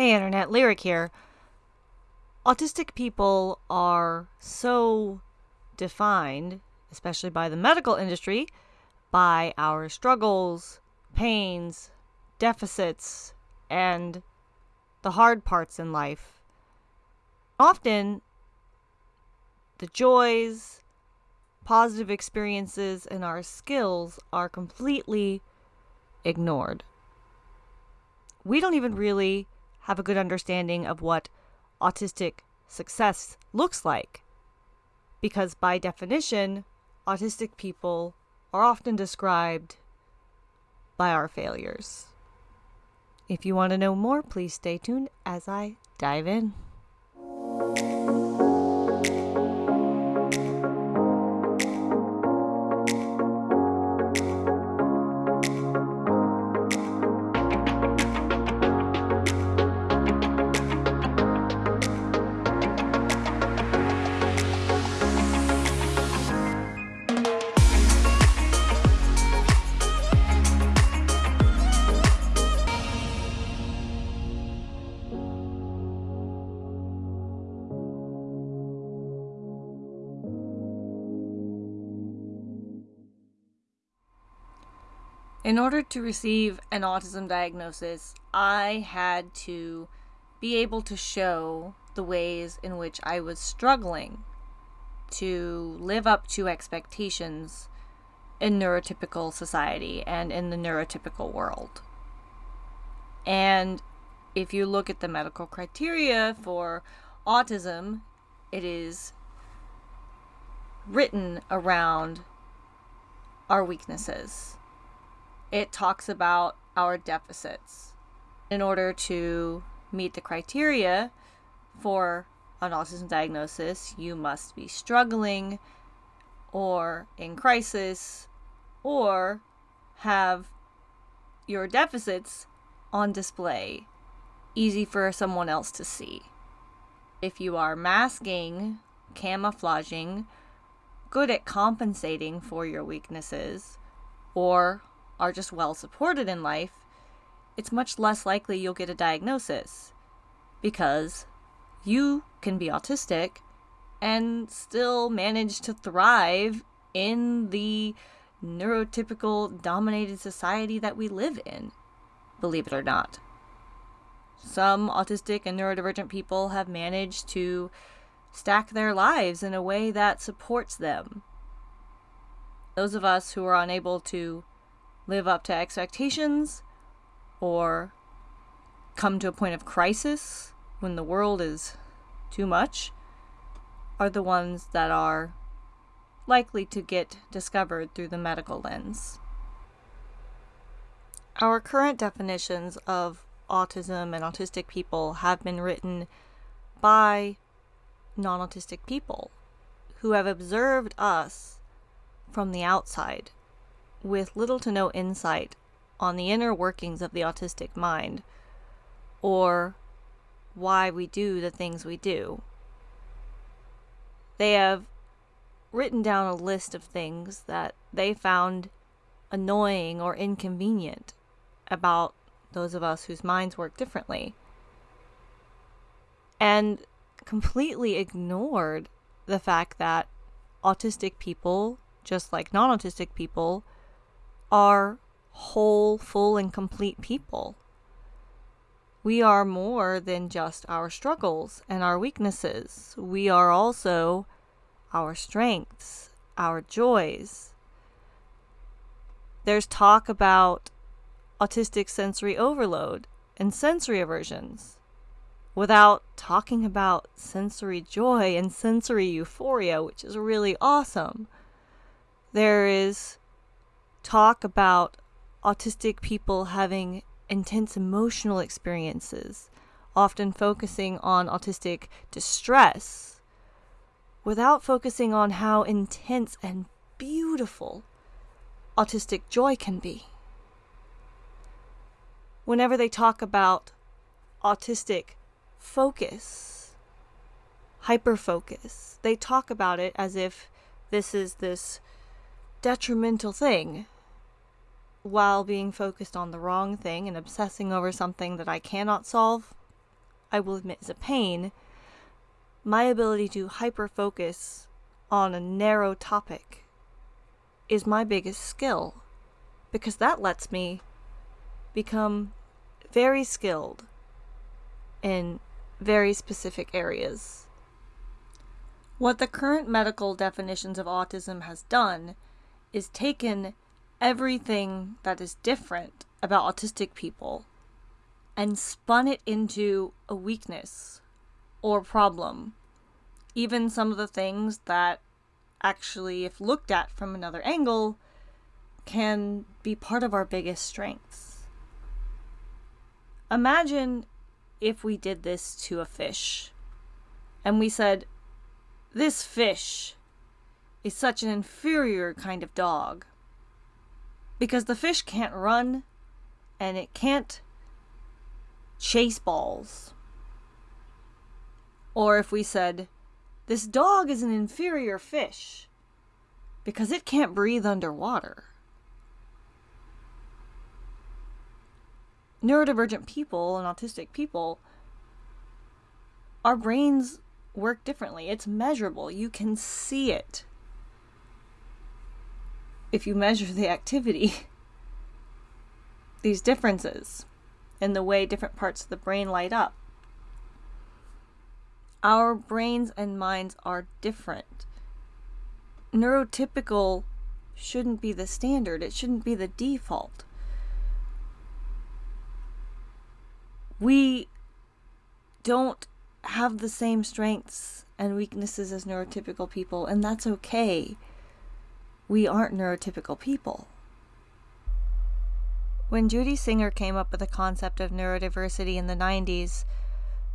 Hey, Internet, Lyric here. Autistic people are so defined, especially by the medical industry, by our struggles, pains, deficits, and the hard parts in life. Often, the joys, positive experiences, and our skills are completely ignored. We don't even really have a good understanding of what autistic success looks like. Because by definition, autistic people are often described by our failures. If you want to know more, please stay tuned as I dive in. In order to receive an autism diagnosis, I had to be able to show the ways in which I was struggling to live up to expectations in neurotypical society and in the neurotypical world. And if you look at the medical criteria for autism, it is written around our weaknesses it talks about our deficits. In order to meet the criteria for an autism diagnosis, you must be struggling or in crisis or have your deficits on display, easy for someone else to see. If you are masking, camouflaging, good at compensating for your weaknesses, or are just well supported in life, it's much less likely you'll get a diagnosis because you can be autistic and still manage to thrive in the neurotypical dominated society that we live in, believe it or not. Some autistic and neurodivergent people have managed to stack their lives in a way that supports them. Those of us who are unable to live up to expectations or come to a point of crisis when the world is too much are the ones that are likely to get discovered through the medical lens. Our current definitions of autism and autistic people have been written by non autistic people who have observed us from the outside with little to no insight on the inner workings of the autistic mind or why we do the things we do. They have written down a list of things that they found annoying or inconvenient about those of us whose minds work differently and completely ignored the fact that autistic people, just like non autistic people, are whole, full, and complete people. We are more than just our struggles and our weaknesses. We are also our strengths, our joys. There's talk about autistic sensory overload and sensory aversions without talking about sensory joy and sensory euphoria, which is really awesome. There is talk about autistic people having intense emotional experiences, often focusing on autistic distress, without focusing on how intense and beautiful autistic joy can be. Whenever they talk about autistic focus, hyperfocus, they talk about it as if this is this detrimental thing while being focused on the wrong thing and obsessing over something that I cannot solve I will admit is a pain, my ability to hyper focus on a narrow topic is my biggest skill because that lets me become very skilled in very specific areas. What the current medical definitions of autism has done is taken everything that is different about autistic people and spun it into a weakness or problem. Even some of the things that actually, if looked at from another angle, can be part of our biggest strengths. Imagine if we did this to a fish and we said, This fish is such an inferior kind of dog because the fish can't run and it can't chase balls. Or if we said, This dog is an inferior fish because it can't breathe underwater. Neurodivergent people and autistic people, our brains work differently. It's measurable. You can see it if you measure the activity. These differences in the way different parts of the brain light up. Our brains and minds are different. Neurotypical shouldn't be the standard, it shouldn't be the default. We don't have the same strengths and weaknesses as neurotypical people, and that's okay. We aren't neurotypical people. When Judy Singer came up with the concept of neurodiversity in the 90s,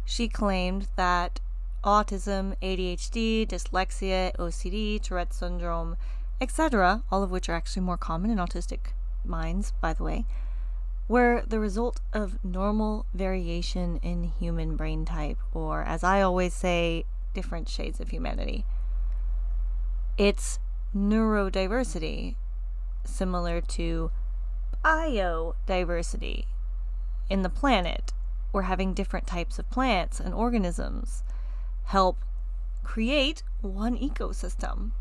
she claimed that autism, ADHD, dyslexia, OCD, Tourette's syndrome, etc., all of which are actually more common in autistic minds, by the way, were the result of normal variation in human brain type, or as I always say, different shades of humanity. It's neurodiversity, similar to biodiversity in the planet. We're having different types of plants and organisms help create one ecosystem.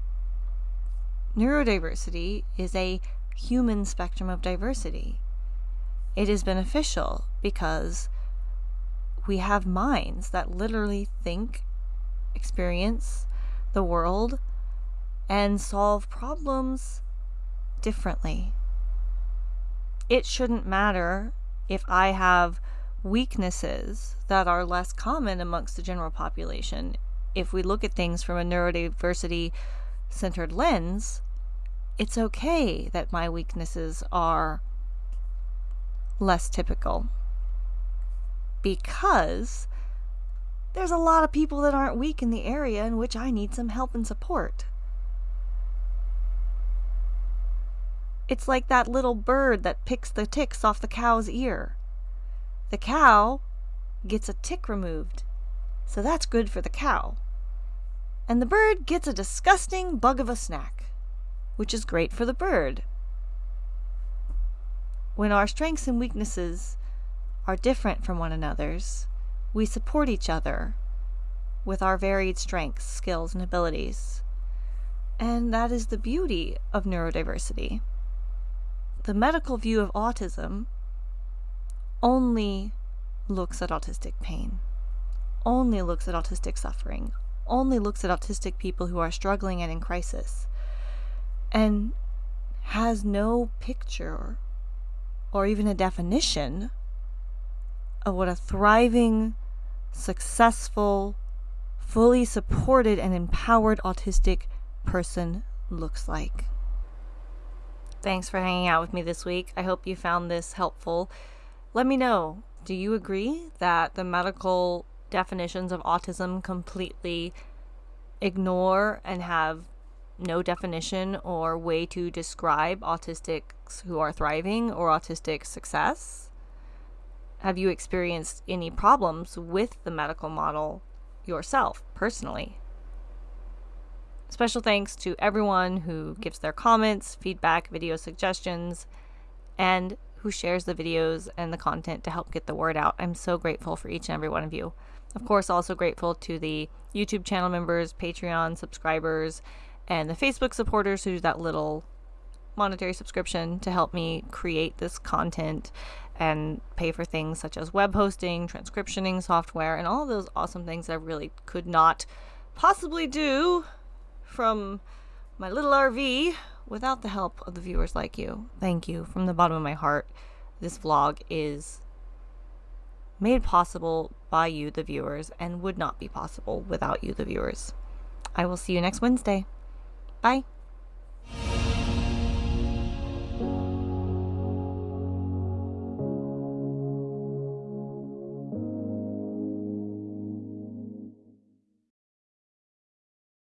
Neurodiversity is a human spectrum of diversity. It is beneficial because we have minds that literally think, experience the world, and solve problems differently it shouldn't matter if I have weaknesses that are less common amongst the general population. If we look at things from a neurodiversity centered lens, it's okay that my weaknesses are less typical. Because there's a lot of people that aren't weak in the area in which I need some help and support. It's like that little bird that picks the ticks off the cow's ear. The cow gets a tick removed, so that's good for the cow. And the bird gets a disgusting bug of a snack, which is great for the bird. When our strengths and weaknesses are different from one another's, we support each other with our varied strengths, skills, and abilities. And that is the beauty of neurodiversity the medical view of autism only looks at autistic pain, only looks at autistic suffering, only looks at autistic people who are struggling and in crisis, and has no picture or even a definition of what a thriving, successful, fully supported, and empowered autistic person looks like. Thanks for hanging out with me this week. I hope you found this helpful. Let me know do you agree that the medical definitions of autism completely ignore and have no definition or way to describe autistics who are thriving or autistic success? Have you experienced any problems with the medical model yourself personally? Special thanks to everyone who gives their comments, feedback, video suggestions, and who shares the videos and the content to help get the word out. I'm so grateful for each and every one of you. Of course, also grateful to the YouTube channel members, Patreon subscribers, and the Facebook supporters who do that little monetary subscription to help me create this content and pay for things such as web hosting, transcriptioning software, and all those awesome things I really could not possibly do from my little RV without the help of the viewers like you. Thank you from the bottom of my heart. This vlog is made possible by you, the viewers, and would not be possible without you, the viewers. I will see you next Wednesday. Bye.